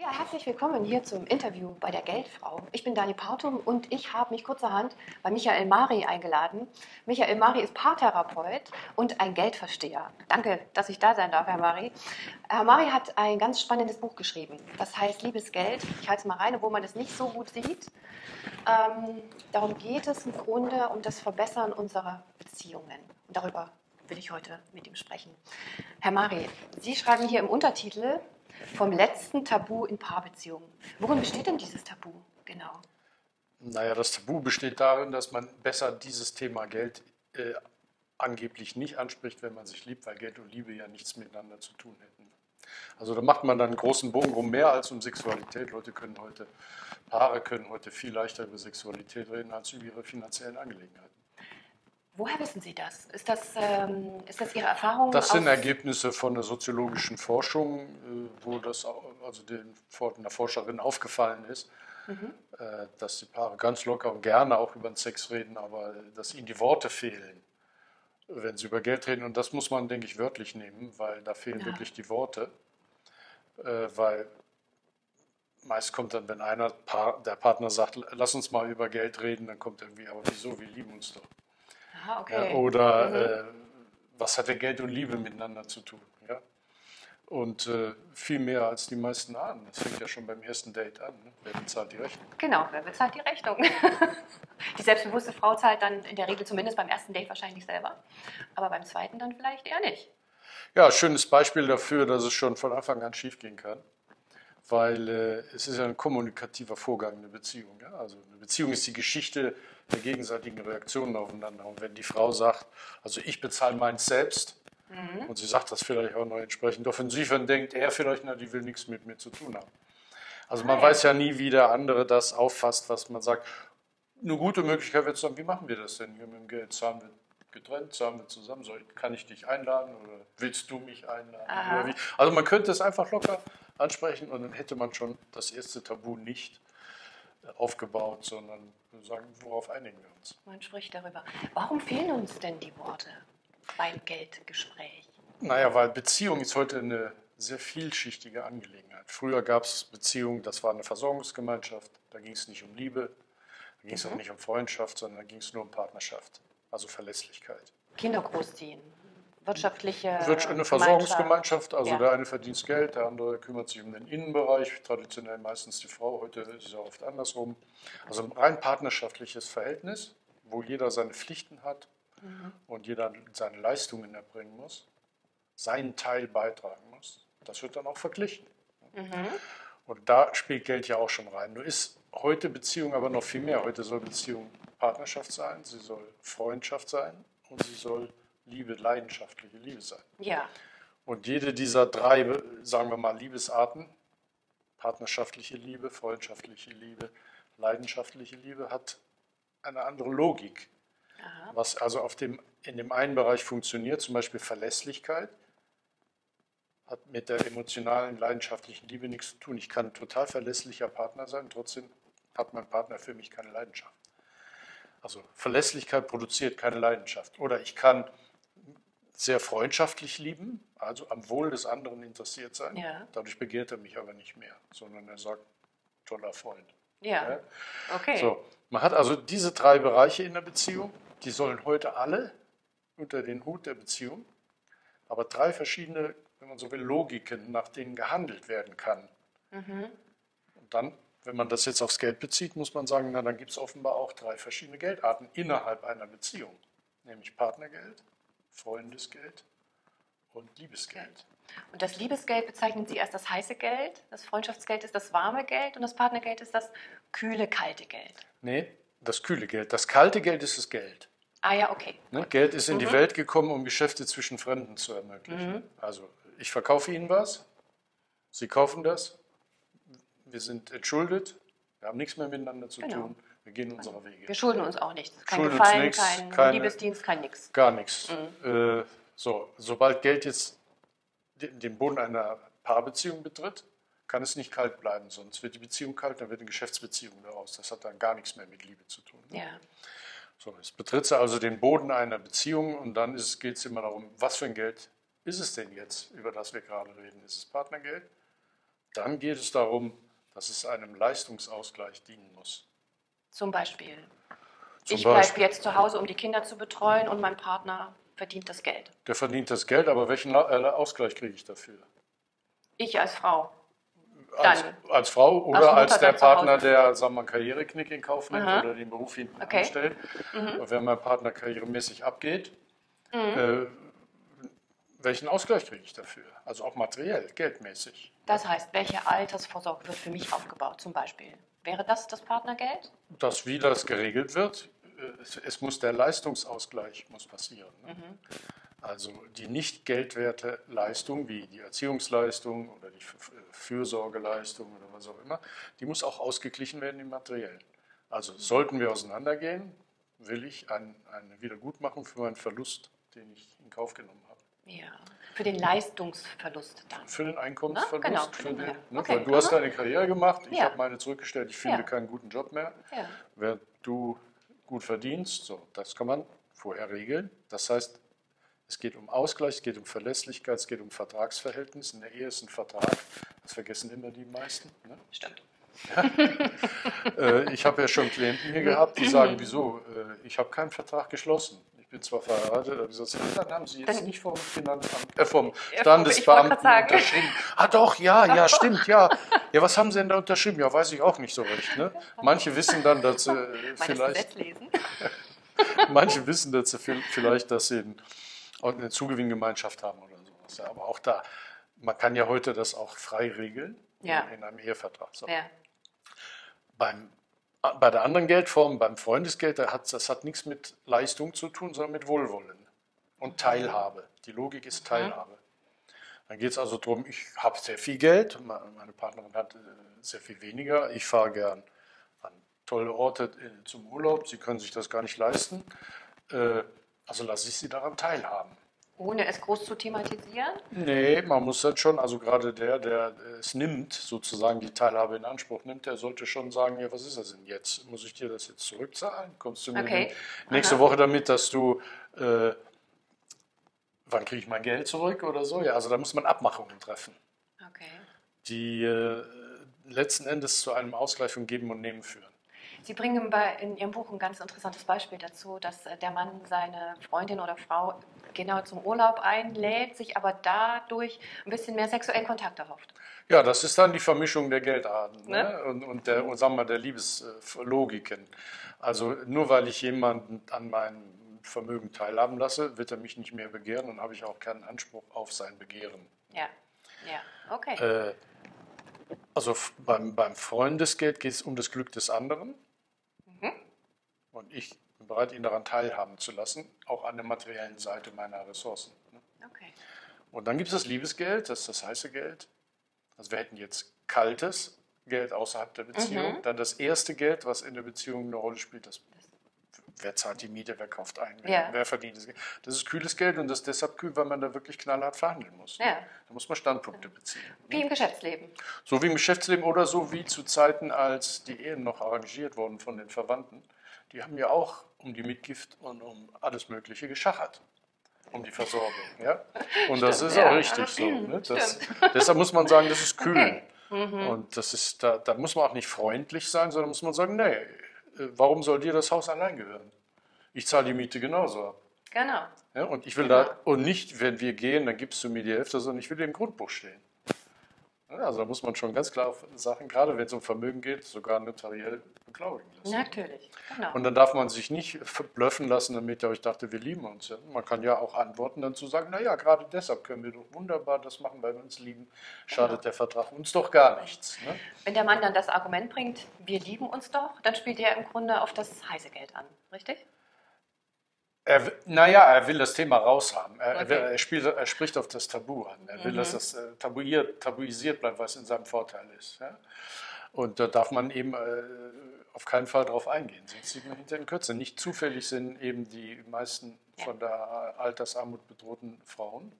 Ja, herzlich willkommen hier zum Interview bei der Geldfrau. Ich bin Dani Pautum und ich habe mich kurzerhand bei Michael Mari eingeladen. Michael Mari ist Paartherapeut und ein Geldversteher. Danke, dass ich da sein darf, Herr Mari. Herr Mari hat ein ganz spannendes Buch geschrieben. Das heißt Liebes Geld. Ich halte es mal rein, wo man es nicht so gut sieht. Ähm, darum geht es im Grunde um das Verbessern unserer Beziehungen. Und darüber will ich heute mit ihm sprechen. Herr Mari, Sie schreiben hier im Untertitel vom letzten Tabu in Paarbeziehungen. Worin besteht denn dieses Tabu genau? Naja, das Tabu besteht darin, dass man besser dieses Thema Geld äh, angeblich nicht anspricht, wenn man sich liebt, weil Geld und Liebe ja nichts miteinander zu tun hätten. Also da macht man dann einen großen Bogen um mehr als um Sexualität. Leute können heute, Paare können heute viel leichter über Sexualität reden als über ihre finanziellen Angelegenheiten. Woher wissen Sie das? Ist das, ähm, ist das Ihre Erfahrung? Das sind Ergebnisse von der soziologischen Forschung, äh, wo das also den, der Forscherin aufgefallen ist, mhm. äh, dass die Paare ganz locker und gerne auch über den Sex reden, aber dass ihnen die Worte fehlen, wenn sie über Geld reden. Und das muss man, denke ich, wörtlich nehmen, weil da fehlen ja. wirklich die Worte. Äh, weil meist kommt dann, wenn einer, der Partner sagt, lass uns mal über Geld reden, dann kommt irgendwie, aber wieso, wir lieben uns doch. Aha, okay. Ja, oder mhm. äh, was hat denn Geld und Liebe miteinander zu tun? Ja? Und äh, viel mehr als die meisten ahnen. Das fängt ja schon beim ersten Date an. Ne? Wer bezahlt die Rechnung? Genau, wer bezahlt die Rechnung? die selbstbewusste Frau zahlt dann in der Regel zumindest beim ersten Date wahrscheinlich selber. Aber beim zweiten dann vielleicht eher nicht. Ja, schönes Beispiel dafür, dass es schon von Anfang an schiefgehen kann. Weil äh, es ist ja ein kommunikativer Vorgang, eine Beziehung. Ja? Also eine Beziehung ist die Geschichte der gegenseitigen Reaktionen aufeinander. Und wenn die Frau sagt, also ich bezahle meins selbst, mhm. und sie sagt das vielleicht auch noch entsprechend offensiv, dann denkt er vielleicht, na, die will nichts mit mir zu tun haben. Also man Nein. weiß ja nie, wie der andere das auffasst, was man sagt. Eine gute Möglichkeit wird dann, wie machen wir das denn hier mit dem Geld? Zahlen wir getrennt, zahlen wir zusammen? Soll, kann ich dich einladen oder willst du mich einladen? Also man könnte es einfach locker ansprechen und dann hätte man schon das erste Tabu nicht aufgebaut, sondern sagen, worauf einigen wir uns. Man spricht darüber. Warum fehlen uns denn die Worte beim Geldgespräch? Naja, weil Beziehung ist heute eine sehr vielschichtige Angelegenheit. Früher gab es Beziehungen, das war eine Versorgungsgemeinschaft, da ging es nicht um Liebe, da ging es mhm. auch nicht um Freundschaft, sondern da ging es nur um Partnerschaft, also Verlässlichkeit. Kinder großziehen wirtschaftliche. Eine Versorgungsgemeinschaft, also ja. der eine verdient Geld, der andere kümmert sich um den Innenbereich, traditionell meistens die Frau, heute ist es ja oft andersrum. Also ein rein partnerschaftliches Verhältnis, wo jeder seine Pflichten hat mhm. und jeder seine Leistungen erbringen muss, seinen Teil beitragen muss. Das wird dann auch verglichen. Mhm. Und da spielt Geld ja auch schon rein. Nur ist heute Beziehung aber noch viel mehr. Heute soll Beziehung Partnerschaft sein, sie soll Freundschaft sein und sie soll Liebe, leidenschaftliche Liebe sein. Ja. Und jede dieser drei, sagen wir mal, Liebesarten, partnerschaftliche Liebe, freundschaftliche Liebe, leidenschaftliche Liebe, hat eine andere Logik. Aha. Was also auf dem, in dem einen Bereich funktioniert, zum Beispiel Verlässlichkeit, hat mit der emotionalen, leidenschaftlichen Liebe nichts zu tun. Ich kann ein total verlässlicher Partner sein, trotzdem hat mein Partner für mich keine Leidenschaft. Also Verlässlichkeit produziert keine Leidenschaft. Oder ich kann sehr freundschaftlich lieben, also am Wohl des anderen interessiert sein. Ja. Dadurch begehrt er mich aber nicht mehr, sondern er sagt, toller Freund. Ja, ja? okay. So, man hat also diese drei Bereiche in der Beziehung, die sollen heute alle unter den Hut der Beziehung, aber drei verschiedene, wenn man so will, Logiken, nach denen gehandelt werden kann. Mhm. Und dann, wenn man das jetzt aufs Geld bezieht, muss man sagen, na, dann gibt es offenbar auch drei verschiedene Geldarten innerhalb einer Beziehung, nämlich Partnergeld, Freundesgeld und Liebesgeld. Und das Liebesgeld bezeichnen Sie als das heiße Geld, das Freundschaftsgeld ist das warme Geld und das Partnergeld ist das kühle, kalte Geld. Nee, das kühle Geld. Das kalte Geld ist das Geld. Ah ja, okay. Ne? Geld ist in mhm. die Welt gekommen, um Geschäfte zwischen Fremden zu ermöglichen. Mhm. Also ich verkaufe Ihnen was, Sie kaufen das, wir sind entschuldet, wir haben nichts mehr miteinander zu genau. tun. Wir gehen unserer Wege. Wir schulden uns auch nichts. Kein schulden Gefallen, nichts, kein keine, Liebesdienst, kein nichts. Gar nichts. Mhm. Äh, so, sobald Geld jetzt den Boden einer Paarbeziehung betritt, kann es nicht kalt bleiben, sonst wird die Beziehung kalt, dann wird eine Geschäftsbeziehung daraus. Das hat dann gar nichts mehr mit Liebe zu tun. Ne? Ja. So, es betritt also den Boden einer Beziehung und dann geht es immer darum, was für ein Geld ist es denn jetzt, über das wir gerade reden? Ist es Partnergeld? dann geht es darum, dass es einem Leistungsausgleich dienen muss. Zum Beispiel. Zum ich bleibe jetzt zu Hause, um die Kinder zu betreuen und mein Partner verdient das Geld. Der verdient das Geld, aber welchen äh, Ausgleich kriege ich dafür? Ich als Frau. Als, als Frau oder Mutter als der. Partner, der sagen wir, einen Karriereknick in Kauf nimmt Aha. oder den Beruf hinten Okay. Mhm. anstellt. Und wenn mein Partner karrieremäßig abgeht, Mhm. äh, welchen Ausgleich kriege ich dafür? Also auch materiell, geldmäßig. Das heißt, welche Altersvorsorge wird für mich aufgebaut zum Beispiel? Wäre das das Partnergeld? dass wie das geregelt wird, es, muss der Leistungsausgleich muss passieren. Ne? Mhm. Also die nicht geldwerte Leistung, wie die Erziehungsleistung oder die Fürsorgeleistung oder was auch immer, die muss auch ausgeglichen werden im Materiellen. Also sollten wir auseinandergehen, will ich ein, eine Wiedergutmachung für meinen Verlust, den ich in Kauf genommen habe. Ja. Für den Leistungsverlust dann. Für den Einkommensverlust. Na, genau, für den, ja. ne, Okay, weil du hast deine Karriere gemacht, ich Ja. habe meine zurückgestellt, ich finde Ja. keinen guten Job mehr. Während du gut verdienst, so, das kann man vorher regeln. Das heißt, es geht um Ausgleich, es geht um Verlässlichkeit, es geht um Vertragsverhältnis. In der Ehe ist ein Vertrag, das vergessen immer die meisten. Ne? Stimmt. Äh, ich habe ja schon Klienten hier gehabt, die sagen, wieso, äh, ich habe keinen Vertrag geschlossen. Ich bin zwar verheiratet, aber ja, dann haben Sie jetzt Dann- nicht vom Finanzamt, äh, vom Standesbeamten unterschrieben. Ah doch, ja, ja, stimmt, ja. Ja, was haben Sie denn da unterschrieben? Ja, weiß ich auch nicht so recht. Ne? Manche wissen dann, dass sie Meines vielleicht. Manche wissen dass sie viel- vielleicht, dass sie eine Zugewinngemeinschaft haben oder sowas. Ja, aber auch da, man kann ja heute das auch frei regeln Ja. in einem Ehevertrag. So. Ja. Beim, bei der anderen Geldform, beim Freundesgeld, da hat, das hat nichts mit Leistung zu tun, sondern mit Wohlwollen und Teilhabe. Die Logik ist Teilhabe. Dann geht es also darum, ich habe sehr viel Geld, me- meine Partnerin hat äh, sehr viel weniger. Ich fahre gern an tolle Orte äh, zum Urlaub, sie können sich das gar nicht leisten. Äh, Also lasse ich sie daran teilhaben. Ohne es groß zu thematisieren. Nee, man muss dann schon, also gerade der, der es nimmt, sozusagen die Teilhabe in Anspruch nimmt, der sollte schon sagen, ja, was ist das denn jetzt? Muss ich dir das jetzt zurückzahlen? Kommst du mir Okay. nächste Aha. Woche damit, dass du, äh, wann kriege ich mein Geld zurück oder so? Ja, also da muss man Abmachungen treffen, Okay. die äh, letzten Endes zu einem Ausgleich von Geben und Nehmen führen. Sie bringen bei, in Ihrem Buch ein ganz interessantes Beispiel dazu, dass äh, der Mann seine Freundin oder Frau genau zum Urlaub einlädt, sich aber dadurch ein bisschen mehr sexuellen Kontakt erhofft. Ja, das ist dann die Vermischung der Geldarten ne? Ne? und, und, der, und sagen wir, der Liebeslogiken. Also nur weil ich jemanden an meinem Vermögen teilhaben lasse, wird er mich nicht mehr begehren und habe ich auch keinen Anspruch auf sein Begehren. Ja, ja, okay. Äh, also beim, beim Freundesgeld geht es um das Glück des anderen. Und ich bin bereit, ihn daran teilhaben zu lassen, auch an der materiellen Seite meiner Ressourcen. ne? okay. Und dann gibt es das Liebesgeld, das ist das heiße Geld. Also wir hätten jetzt kaltes Geld außerhalb der Beziehung. Mhm. Dann das erste Geld, was in der Beziehung eine Rolle spielt, das wer zahlt die Miete, wer kauft ein, wer, Ja. wer verdient das Geld. Das ist kühles Geld und das ist deshalb kühl, weil man da wirklich knallhart verhandeln muss. Ja. Da muss man Standpunkte beziehen. Wie im Geschäftsleben. So wie im Geschäftsleben oder so wie zu Zeiten, als die Ehen noch arrangiert wurden von den Verwandten. Die haben ja auch um die Mitgift und um alles Mögliche geschachert. Um die Versorgung. Ja? Und das Stimmt, ist ja. auch richtig so. Ne? Das, deshalb muss man sagen, das ist kühl. Okay. Mhm. Und das ist, da, da muss man auch nicht freundlich sein, sondern muss man sagen, nee, äh, warum soll dir das Haus allein gehören? Ich zahle die Miete genauso ab. Genau. Ja, und ich will Genau. da, und nicht, wenn wir gehen, dann gibst du mir die Hälfte, sondern ich will im Grundbuch stehen. Ja, also da muss man schon ganz klar auf Sachen, gerade wenn es um Vermögen geht, sogar notariell beglaubigen lassen. Natürlich. Genau. Und dann darf man sich nicht verblöffen lassen, damit ihr euch dachte, wir lieben uns. Ja. Man kann ja auch antworten, dann zu sagen, naja, gerade deshalb können wir doch wunderbar das machen, weil wir uns lieben. Schadet der Vertrag uns doch gar nichts. Ne? Wenn der Mann dann das Argument bringt, wir lieben uns doch, dann spielt er im Grunde auf das heiße Geld an. Richtig? Er, naja, er will das Thema raushaben. Er, er Okay. er, spielt, er spricht auf das Tabu an. Er will, Mhm. dass das äh, tabuiert, tabuisiert bleibt, was in seinem Vorteil ist. Ja? Und da darf man eben äh, auf keinen Fall drauf eingehen, sonst sieht man hinter den Kürze. Nicht zufällig sind eben die meisten von der Altersarmut bedrohten Frauen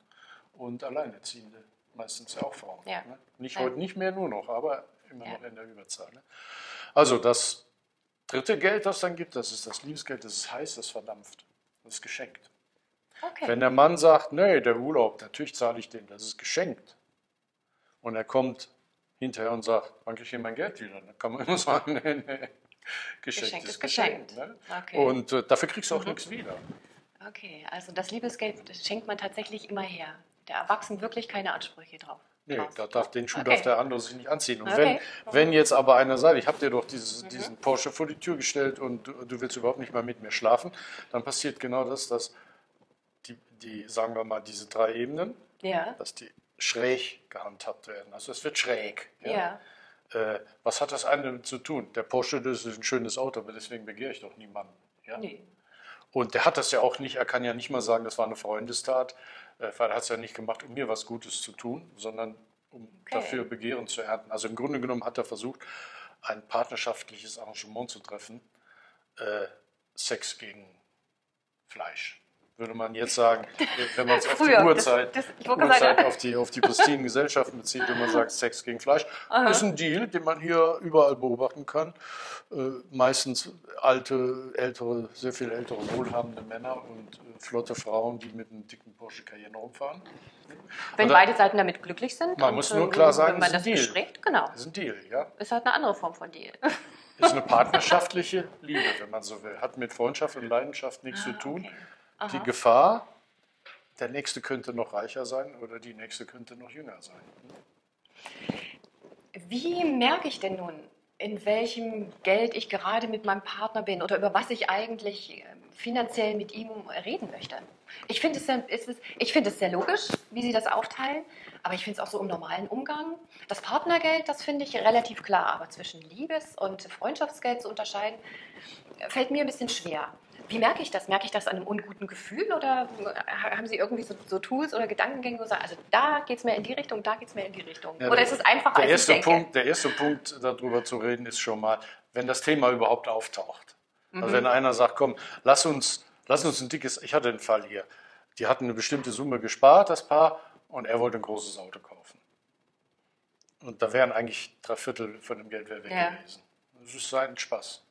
und Alleinerziehende. Meistens ja auch Frauen. Ja. Ne? Nicht Ja. heute nicht mehr nur noch, aber immer noch in der Überzahl. Ne? Also das dritte Geld, das dann gibt, das ist das Liebesgeld, das ist heiß, das verdampft. Das ist geschenkt. Okay. Wenn der Mann sagt, nee, der Urlaub, natürlich zahle ich den, das ist geschenkt. Und er kommt hinterher und sagt, wann kriege ich hier mein Geld wieder? Dann kann man immer sagen, nee, nee. Geschenkt, Geschenkt ist geschenkt. geschenkt. ne? Okay. Und äh, dafür kriegst du auch Mhm. nichts wieder. Okay, also das Liebesgeld das schenkt man tatsächlich immer her. Der Erwachsene wirklich keine Ansprüche drauf. Nee, da darf, den Schuh Okay. darf der andere sich nicht anziehen. Und Okay. wenn, wenn jetzt aber einer sagt, ich habe dir doch dieses, Mhm. diesen Porsche vor die Tür gestellt und du, du willst überhaupt nicht mal mit mir schlafen, dann passiert genau das, dass die, die, sagen wir mal, diese drei Ebenen, Ja, dass die schräg gehandhabt werden. Also es wird schräg. ja. Äh, was hat das eine damit zu tun? Der Porsche, das ist ein schönes Auto, aber deswegen begehre ich doch niemanden. Ja? Nee. Und der hat das ja auch nicht, er kann ja nicht mal sagen, das war eine Freundestat, äh, weil er hat es ja nicht gemacht, um mir was Gutes zu tun, sondern um Okay. dafür Begehren zu ernten. Also im Grunde genommen hat er versucht, ein partnerschaftliches Arrangement zu treffen, äh, Sex gegen Fleisch. Würde man jetzt sagen, wenn man es auf die Uhrzeit, das- das- Uhrzeit auf, die, auf die pristinen Gesellschaften bezieht, wenn man sagt Sex gegen Fleisch, Aha. ist ein Deal, den man hier überall beobachten kann. Äh, meistens alte, ältere, sehr viel ältere, wohlhabende Männer und äh, flotte Frauen, die mit einem dicken Porsche Cayenne rumfahren. Wenn Oder- beide Seiten damit glücklich sind. Man und, muss nur ähm, klar sagen, wenn man das ein Deal. bespricht, genau. Das ist ein Deal, ja. Ist halt eine andere Form von Deal. Ist eine partnerschaftliche Liebe, wenn man so will. Hat mit Freundschaft und Leidenschaft nichts zu Ah, tun. okay. Die Aha. Gefahr, der Nächste könnte noch reicher sein oder die Nächste könnte noch jünger sein. Wie merke ich denn nun, in welchem Geld ich gerade mit meinem Partner bin oder über was ich eigentlich ähm, finanziell mit ihm reden möchte? Ich finde es, sehr- ich finde es sehr logisch, wie Sie das aufteilen, aber ich finde es auch so im normalen Umgang. Das Partnergeld, das finde ich relativ klar, aber zwischen Liebes- und Freundschaftsgeld zu unterscheiden, fällt mir ein bisschen schwer. Wie merke ich das? Merke ich das an einem unguten Gefühl oder äh, haben Sie irgendwie so, so Tools oder Gedankengänge, wo Sie sagen, also da geht es mehr in die Richtung, da geht es mehr in die Richtung? Ja, oder der- ist es einfacher, Der als erste, ich denke? Punkt, der erste Punkt, darüber zu reden, ist schon mal, wenn das Thema überhaupt auftaucht. Mhm. Also wenn einer sagt, komm, lass uns, lass uns ein dickes, ich hatte einen Fall hier, die hatten eine bestimmte Summe gespart, das Paar, und er wollte ein großes Auto kaufen. Und da wären eigentlich drei Viertel von dem Geld weg Ja. gewesen. Das ist sein Spaß.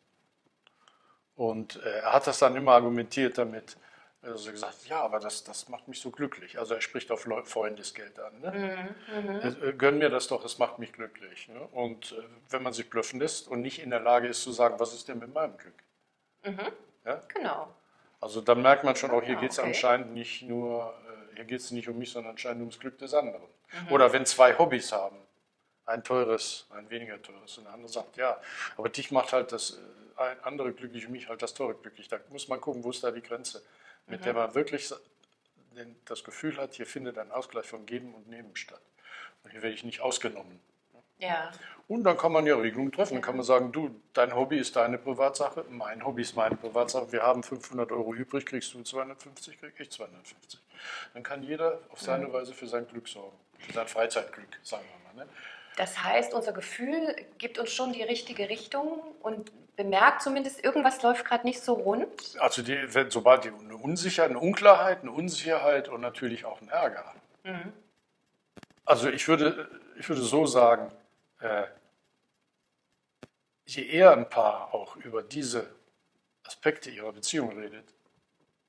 Und äh, er hat das dann immer argumentiert damit, also gesagt, ja, aber das, das macht mich so glücklich. Also er spricht auf Freundesgeld an. Ne? Mhm. Äh, Gönn mir das doch, es macht mich glücklich. Ne? Und äh, wenn man sich blöffen lässt und nicht in der Lage ist zu sagen, was ist denn mit meinem Glück? Ja? Genau. Also dann merkt man schon auch, hier Ah, geht es okay. anscheinend nicht nur, hier geht es nicht um mich, sondern anscheinend ums Glück des anderen. Mhm. Oder wenn zwei Hobbys haben, ein teures, ein weniger teures, und der andere sagt, ja, aber dich macht halt das andere glücklich mich halt das teure glücklich. Da muss man gucken, wo ist da die Grenze, mit Mhm. der man wirklich das Gefühl hat, hier findet ein Ausgleich von Geben und Nehmen statt. Und hier werde ich nicht ausgenommen. Ja. Und dann kann man ja Regelungen treffen. Dann kann man sagen, du, dein Hobby ist deine Privatsache, mein Hobby ist meine Privatsache. Wir haben 500 Euro übrig, kriegst du 250, krieg ich 250. Dann kann jeder auf seine Weise für sein Glück sorgen, für sein Freizeitglück, sagen wir mal. Ne? Das heißt, unser Gefühl gibt uns schon die richtige Richtung und bemerkt zumindest, irgendwas läuft gerade nicht so rund. Also die, wenn, sobald die eine Unsicherheit, eine Unklarheit, eine Unsicherheit und natürlich auch ein Ärger. Mhm. Also ich würde, ich würde so sagen, äh, je eher ein Paar auch über diese Aspekte ihrer Beziehung redet,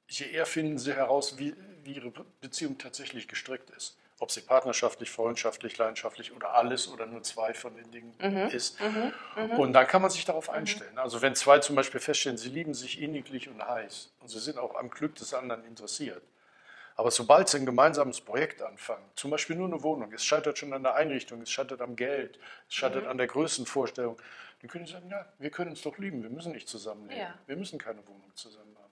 je eher finden sie heraus, wie, wie ihre Beziehung tatsächlich gestrickt ist. Ob sie partnerschaftlich, freundschaftlich, leidenschaftlich oder alles oder nur zwei von den Dingen ist. Und dann kann man sich darauf einstellen. Also wenn zwei zum Beispiel feststellen, sie lieben sich inniglich und heiß und sie sind auch am Glück des anderen interessiert, aber sobald sie ein gemeinsames Projekt anfangen, zum Beispiel nur eine Wohnung, es scheitert schon an der Einrichtung, es scheitert am Geld, es scheitert an der Größenvorstellung, dann können sie sagen, ja, wir können uns doch lieben, wir müssen nicht zusammenleben, Ja. wir müssen keine Wohnung zusammen haben.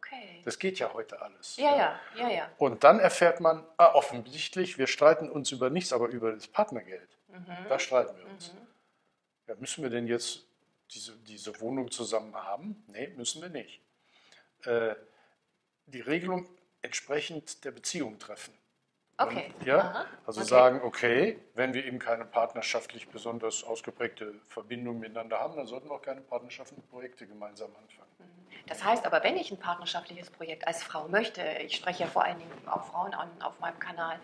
Okay. Das geht ja heute alles. Ja, ja, ja, ja. Und dann erfährt man, ah, offensichtlich, wir streiten uns über nichts, aber über das Partnergeld. Da streiten wir uns. Ja, müssen wir denn jetzt diese, diese Wohnung zusammen haben? Nee, müssen wir nicht. Äh, die Regelung entsprechend der Beziehung treffen. Okay. Und, ja, Aha. also Okay. sagen, okay, wenn wir eben keine partnerschaftlich besonders ausgeprägte Verbindung miteinander haben, dann sollten wir auch keine partnerschaftlichen Projekte gemeinsam anfangen. Das heißt aber, wenn ich ein partnerschaftliches Projekt als Frau möchte, ich spreche ja vor allen Dingen auch Frauen an auf meinem Kanal,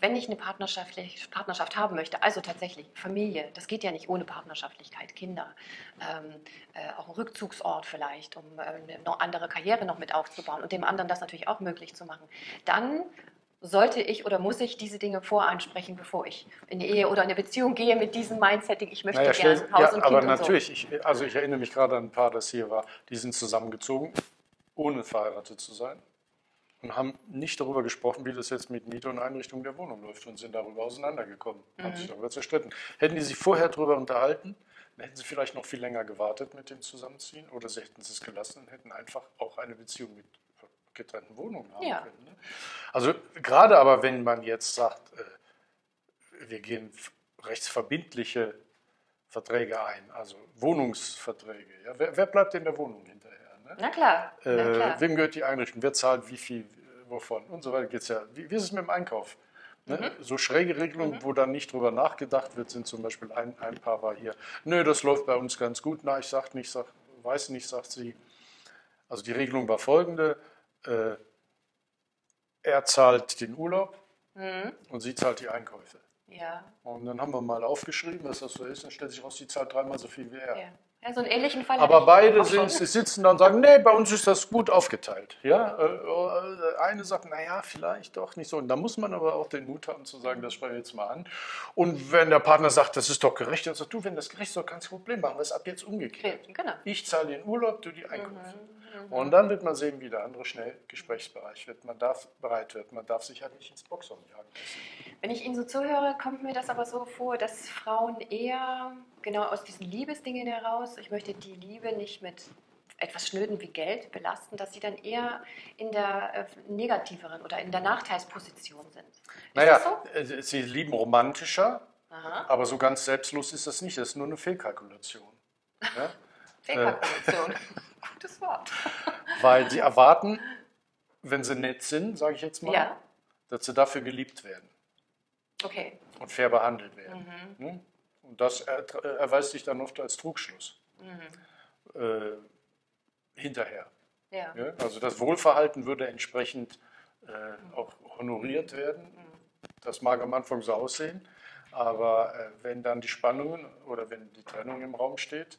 wenn ich eine partnerschaftliche Partnerschaft haben möchte, also tatsächlich Familie, das geht ja nicht ohne Partnerschaftlichkeit, Kinder, ähm, äh, auch ein Rückzugsort vielleicht, um äh, eine andere Karriere noch mit aufzubauen und dem anderen das natürlich auch möglich zu machen, dann sollte ich oder muss ich diese Dinge voransprechen, bevor ich in die Ehe oder in eine Beziehung gehe mit diesem Mindsetting, ich möchte Naja, gerne Haus ja, und Kind aber und natürlich, ich, also ich erinnere mich gerade an ein Paar, das hier war, die sind zusammengezogen, ohne verheiratet zu sein und haben nicht darüber gesprochen, wie das jetzt mit Miete und Einrichtung der Wohnung läuft und sind darüber auseinandergekommen, haben Mhm. sich darüber zerstritten. Hätten die sich vorher darüber unterhalten, dann hätten sie vielleicht noch viel länger gewartet mit dem Zusammenziehen oder sie hätten es gelassen und hätten einfach auch eine Beziehung mit getrennten Wohnungen haben Ja. können. Ne? Also gerade aber, wenn man jetzt sagt, äh, wir gehen rechtsverbindliche Verträge ein, also Wohnungsverträge. Ja? Wer, wer bleibt in der Wohnung hinterher? Ne? Na klar, na Äh, klar. wem gehört die Einrichtung? Wer zahlt wie viel, äh, wovon? Und so weiter geht's ja. Wie, wie ist es mit dem Einkauf? Ne? Mhm. So schräge Regelungen, wo dann nicht drüber nachgedacht wird, sind zum Beispiel ein, ein Paar war hier, nö, das läuft bei uns ganz gut. Na, ich sag nicht, sag, weiß nicht, sagt sie. Also die Regelung war folgende. Äh, er zahlt den Urlaub Mhm. und sie zahlt die Einkäufe. Ja, Und dann haben wir mal aufgeschrieben, dass das so ist. Dann stellt sich raus, die zahlt dreimal so viel wie er. ja. ja, so einen ähnlichen Fall Aber beide sind, sitzen da und sagen, nee, bei uns ist das gut aufgeteilt. Ja, äh, eine sagt, naja, vielleicht doch nicht so. Und da muss man aber auch den Mut haben zu sagen, das sprechen wir jetzt mal an. Und wenn der Partner sagt, das ist doch gerecht, dann sagt du, wenn das gerecht ist, doch kein Problem machen wir es ab jetzt umgekehrt. Genau. Ich zahle den Urlaub, du die Einkäufe. Mhm, Und dann wird man sehen, wie der andere schnell gesprächsbereit wird. Man darf bereit wird. Man darf sich halt nicht ins Boxhorn jagen. Wenn ich Ihnen so zuhöre, kommt mir das aber so vor, dass Frauen eher genau aus diesen Liebesdingen heraus, ich möchte die Liebe nicht mit etwas Schnöden wie Geld belasten, dass sie dann eher in der äh, negativeren oder in der Nachteilsposition sind. Ist Naja, so? äh, sie lieben romantischer, Aha. aber so ganz selbstlos ist das nicht. Das ist nur eine Fehlkalkulation. Ja? Fehlkalkulation. Gutes Wort. Weil sie erwarten, wenn sie nett sind, sage ich jetzt mal, Ja, dass sie dafür geliebt werden okay. und fair behandelt werden. Mhm. Ne? Und das er, erweist sich dann oft als Trugschluss Mhm. äh, hinterher. Ja. Ja? Also das Wohlverhalten würde entsprechend äh, auch honoriert werden. Mhm. Das mag am Anfang so aussehen, aber äh, wenn dann die Spannungen oder wenn die Trennung im Raum steht,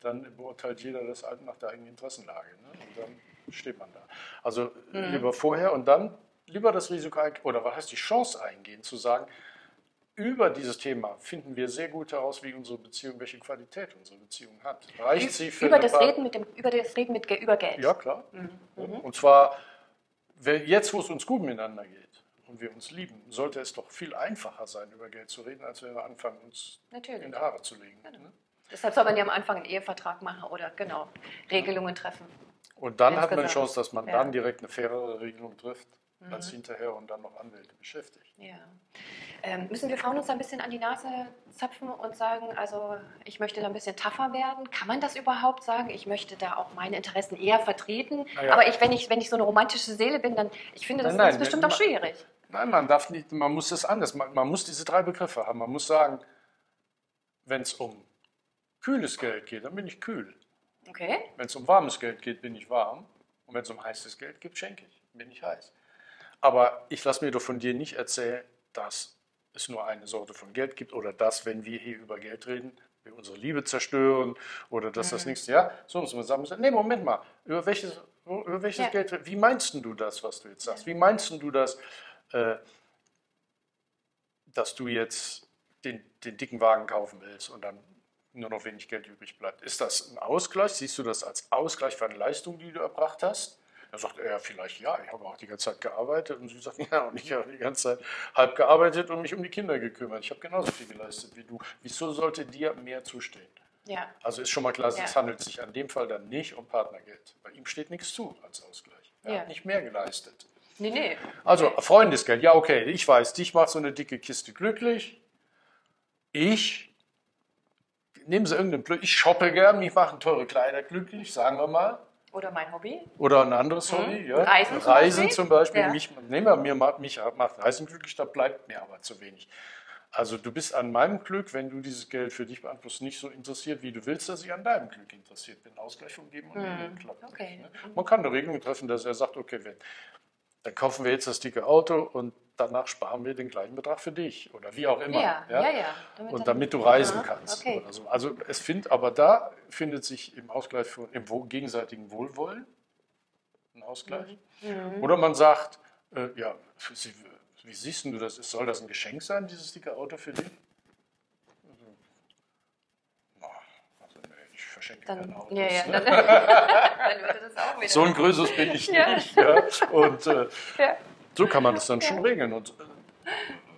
dann beurteilt jeder das halt nach der eigenen Interessenlage. Ne? Und dann steht man da. Also Mhm. lieber vorher und dann lieber das Risiko oder was heißt die Chance eingehen, zu sagen, über dieses Thema finden wir sehr gut heraus, wie unsere Beziehung, welche Qualität unsere Beziehung hat. Reicht sie für Über das, Bar- Reden mit dem, über das Reden mit, über Geld. Ja, klar. Mhm. Und zwar, jetzt, wo es uns gut miteinander geht und wir uns lieben, sollte es doch viel einfacher sein, über Geld zu reden, als wenn wir anfangen, uns in Natürlich. die Haare zu legen. Genau. ne? Deshalb soll man ja am Anfang einen Ehevertrag machen oder genau Regelungen treffen. Und dann hat man die Insgesamt. Chance, dass man Ja. dann direkt eine fairere Regelung trifft, Mhm. als hinterher und dann noch Anwälte beschäftigt. Ja. Ähm, müssen wir Frauen uns ein bisschen an die Nase zapfen und sagen, also ich möchte da ein bisschen tougher werden? Kann man das überhaupt sagen? Ich möchte da auch meine Interessen eher vertreten. Naja. Aber ich, wenn, ich, wenn ich so eine romantische Seele bin, dann, ich finde, das Nein, nein, ist bestimmt auch schwierig. Nein, man darf nicht, man muss das anders, man, man muss diese drei Begriffe haben. Man muss sagen, wenn es um kühles Geld geht, dann bin ich kühl. Okay? Wenn es um warmes Geld geht, bin ich warm. Und wenn es um heißes Geld geht, schenke ich, bin ich heiß. Aber ich lasse mir doch von dir nicht erzählen, dass es nur eine Sorte von Geld gibt oder dass, wenn wir hier über Geld reden, wir unsere Liebe zerstören oder dass das Mhm. nächste Jahr, so muss man sagen, nee, Moment mal, über welches, über welches Ja. Geld, wie meinst du das, was du jetzt sagst? Wie meinst du das, äh, dass du jetzt den, den dicken Wagen kaufen willst und dann nur noch wenig Geld übrig bleibt. Ist das ein Ausgleich? Siehst du das als Ausgleich für eine Leistung, die du erbracht hast? Dann sagt er vielleicht, ja, ich habe auch die ganze Zeit gearbeitet. Und sie sagt, ja, und ich habe die ganze Zeit halb gearbeitet und mich um die Kinder gekümmert. Ich habe genauso viel geleistet wie du. Wieso sollte dir mehr zustehen? Ja. Also ist schon mal klar, Ja. es handelt sich an dem Fall dann nicht um Partnergeld. Bei ihm steht nichts zu als Ausgleich. Er Ja. hat nicht mehr geleistet. Nee, nee. Also Freundesgeld, ja okay, ich weiß, dich macht so eine dicke Kiste glücklich. Ich nehme sie irgendeinen Blöd, ich shoppe gern, mich machen teure Kleider glücklich, sagen wir mal. Oder mein Hobby. Oder ein anderes Hobby, ja. Mhm. Reisen zum Reisen Beispiel. zum Beispiel. Ja. Mich, nehmen wir, mir macht, mich macht Reisen glücklich, da bleibt mir aber zu wenig. Also du bist an meinem Glück, wenn du dieses Geld für dich beanspruchst, nicht so interessiert, wie du willst, dass ich an deinem Glück interessiert bin. Ausgleich Geben und Nehmen klappt nicht, Okay. ne? Man kann eine Regelung treffen, dass er sagt, okay, wenn, dann kaufen wir jetzt das dicke Auto und danach sparen wir den gleichen Betrag für dich oder wie auch immer. Ja, ja, ja. Damit Und damit du reisen Aha, kannst. Okay. So. Also es findet, aber da findet sich im Ausgleich von, im gegenseitigen Wohlwollen ein Ausgleich. Mhm. Oder man sagt, äh, ja, sie wie siehst du das? Soll das ein Geschenk sein, dieses dicke Auto für dich? Also, ich verschenke Dann, ja, ja, ne? dann, dann würde das auch wieder. So ein Größeres bin ich Ja. nicht. Ja. Und äh, Ja. So kann man das dann schon regeln. Und äh,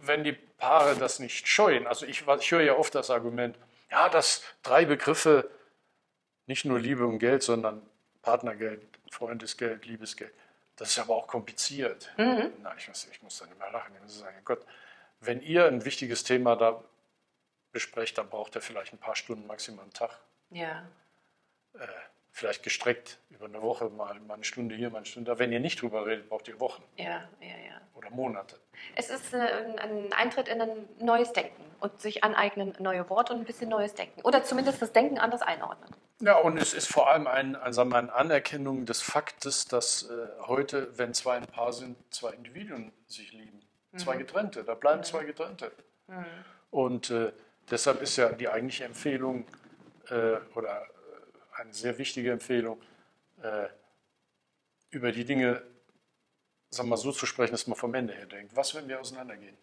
wenn die Paare das nicht scheuen, also ich, ich höre ja oft das Argument, ja, dass drei Begriffe, nicht nur Liebe und Geld, sondern Partnergeld, Freundesgeld, Liebesgeld, das ist aber auch kompliziert. Mhm. Na, ich, muss, ich muss dann immer lachen. Ich muss sagen, Gott, wenn ihr ein wichtiges Thema da besprecht, dann braucht ihr vielleicht ein paar Stunden, maximal einen Tag Ja. äh, vielleicht gestreckt über eine Woche mal, mal eine Stunde hier, mal eine Stunde da. Wenn ihr nicht drüber redet, braucht ihr Wochen Ja, ja, ja. oder Monate. Es ist äh, ein, ein Eintritt in ein neues Denken und sich aneignen, neue Worte und ein bisschen neues Denken. Oder zumindest das Denken anders einordnen. Ja, und es ist vor allem ein, mal, eine Anerkennung des Faktes, dass äh, heute, wenn zwei ein Paar sind, zwei Individuen sich lieben. Zwei getrennte, da bleiben zwei getrennte. Und äh, deshalb ist ja die eigentliche Empfehlung äh, oder eine sehr wichtige Empfehlung, äh, über die Dinge sagen mal, so zu sprechen, dass man vom Ende her denkt. Was, wenn wir auseinandergehen?